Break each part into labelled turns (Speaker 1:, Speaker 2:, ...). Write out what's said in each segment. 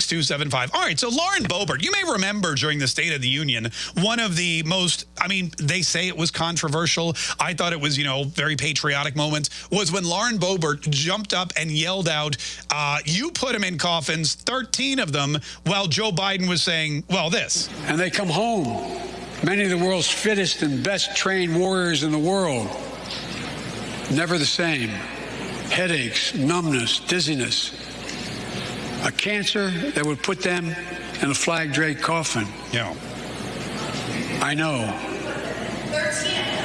Speaker 1: 6275. All right, so Lauren Boebert, you may remember during the State of the Union, one of the most, I mean, they say it was controversial. I thought it was, you know, very patriotic moments, was when Lauren Boebert jumped up and yelled out, uh, you put them in coffins, 13 of them, while Joe Biden was saying, well, this.
Speaker 2: And they come home, many of the world's fittest and best trained warriors in the world. Never the same. Headaches, numbness, dizziness a cancer that would put them in a flag draped coffin.
Speaker 1: Yeah.
Speaker 2: I know. 13.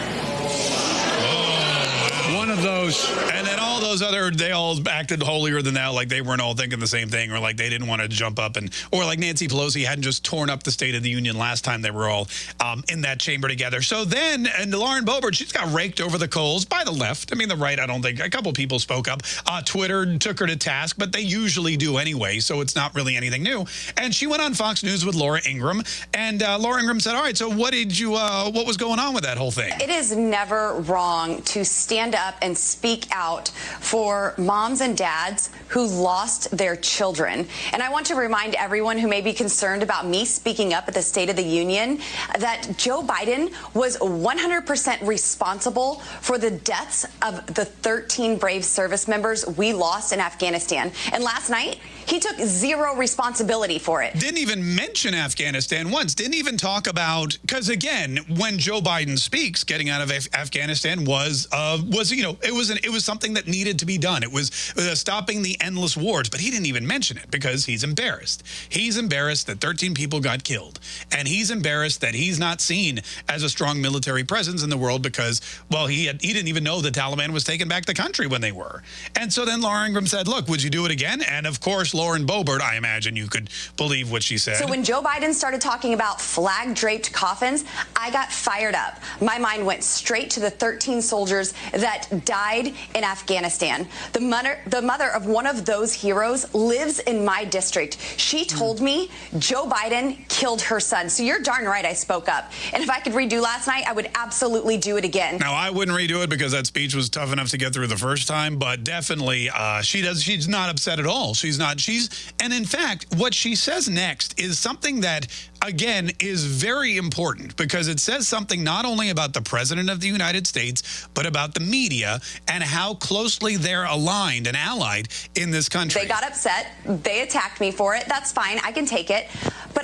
Speaker 2: One of those.
Speaker 1: And then all those other, they all acted holier than thou, like they weren't all thinking the same thing, or like they didn't want to jump up and, or like Nancy Pelosi hadn't just torn up the State of the Union last time they were all um, in that chamber together. So then, and Lauren Boebert, she's got raked over the coals by the left. I mean, the right, I don't think, a couple people spoke up. Uh, Twitter took her to task, but they usually do anyway, so it's not really anything new. And she went on Fox News with Laura Ingraham, and uh, Laura Ingraham said, all right, so what did you, uh, what was going on with that whole thing?
Speaker 3: It is never wrong to stand up and speak out for moms and dads who lost their children. And I want to remind everyone who may be concerned about me speaking up at the State of the Union that Joe Biden was 100% responsible for the deaths of the 13 brave service members we lost in Afghanistan. And last night, he took zero responsibility for it.
Speaker 1: Didn't even mention Afghanistan once. Didn't even talk about, because again, when Joe Biden speaks, getting out of Af Afghanistan was, uh, was you know, it was, an, it was something that needed to be done. It was uh, stopping the endless wars, but he didn't even mention it because he's embarrassed. He's embarrassed that 13 people got killed. And he's embarrassed that he's not seen as a strong military presence in the world because, well, he, had, he didn't even know the Taliban was taking back the country when they were. And so then Laura Ingraham said, look, would you do it again? And of course, Lauren Boebert, I imagine you could believe what she said.
Speaker 3: So when Joe Biden started talking about flag-draped coffins, I got fired up. My mind went straight to the 13 soldiers that died in Afghanistan. The mother, the mother of one of those heroes lives in my district. She told mm. me Joe Biden killed her son. So you're darn right I spoke up. And if I could redo last night, I would absolutely do it again.
Speaker 1: Now, I wouldn't redo it because that speech was tough enough to get through the first time, but definitely uh, she does. She's not upset at all. She's not. She's and in fact, what she says next is something that, again, is very important because it says something not only about the President of the United States, but about the media and how closely they're aligned and allied in this country.
Speaker 3: They got upset. They attacked me for it. That's fine. I can take it.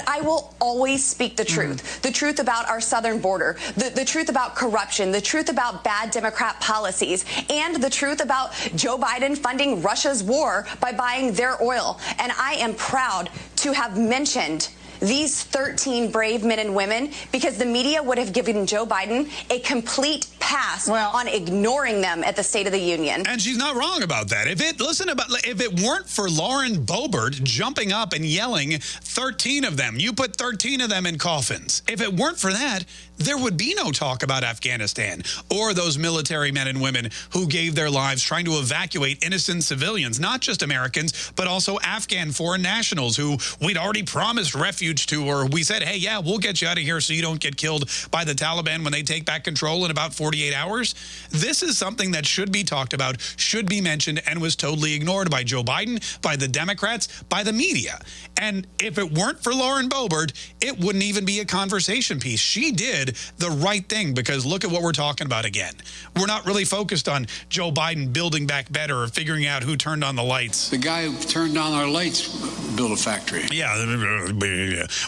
Speaker 3: I will always speak the truth. Mm. The truth about our southern border, the, the truth about corruption, the truth about bad Democrat policies, and the truth about Joe Biden funding Russia's war by buying their oil. And I am proud to have mentioned these 13 brave men and women because the media would have given Joe Biden a complete pass well, on ignoring them at the State of the Union.
Speaker 1: And she's not wrong about that. If it listen about if it weren't for Lauren Boebert jumping up and yelling 13 of them, you put 13 of them in coffins. If it weren't for that, there would be no talk about Afghanistan or those military men and women who gave their lives trying to evacuate innocent civilians, not just Americans, but also Afghan foreign nationals who we'd already promised refuge to, or we said, hey, yeah, we'll get you out of here so you don't get killed by the Taliban when they take back control in about 48 hours. This is something that should be talked about, should be mentioned, and was totally ignored by Joe Biden, by the Democrats, by the media. And if it weren't for Lauren Boebert, it wouldn't even be a conversation piece. She did did the right thing because look at what we're talking about again. We're not really focused on Joe Biden building back better or figuring out who turned on the lights.
Speaker 2: The guy who turned on our lights built a factory.
Speaker 1: Yeah.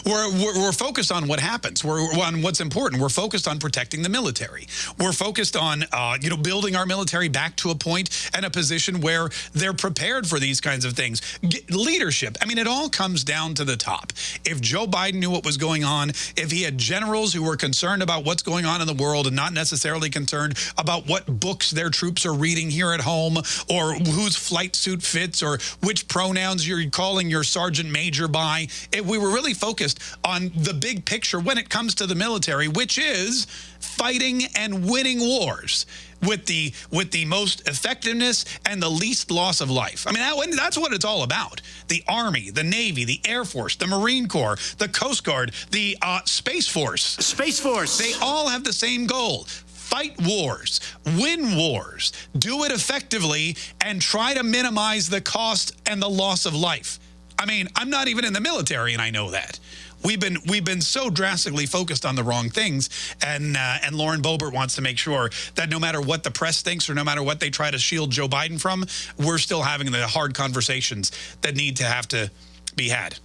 Speaker 1: We're, we're, we're focused on what happens. We're on what's important. We're focused on protecting the military. We're focused on, uh, you know, building our military back to a point and a position where they're prepared for these kinds of things. Get leadership. I mean, it all comes down to the top. If Joe Biden knew what was going on, if he had generals who were concerned concerned about what's going on in the world and not necessarily concerned about what books their troops are reading here at home or whose flight suit fits or which pronouns you're calling your sergeant major by. If we were really focused on the big picture when it comes to the military, which is fighting and winning wars with the with the most effectiveness and the least loss of life. I mean, that, that's what it's all about. The Army, the Navy, the Air Force, the Marine Corps, the Coast Guard, the uh, Space Force.
Speaker 4: Space Force.
Speaker 1: They all have the same goal fight wars, win wars, do it effectively, and try to minimize the cost and the loss of life. I mean, I'm not even in the military, and I know that. We've been we've been so drastically focused on the wrong things, and uh, and Lauren Boebert wants to make sure that no matter what the press thinks or no matter what they try to shield Joe Biden from, we're still having the hard conversations that need to have to be had.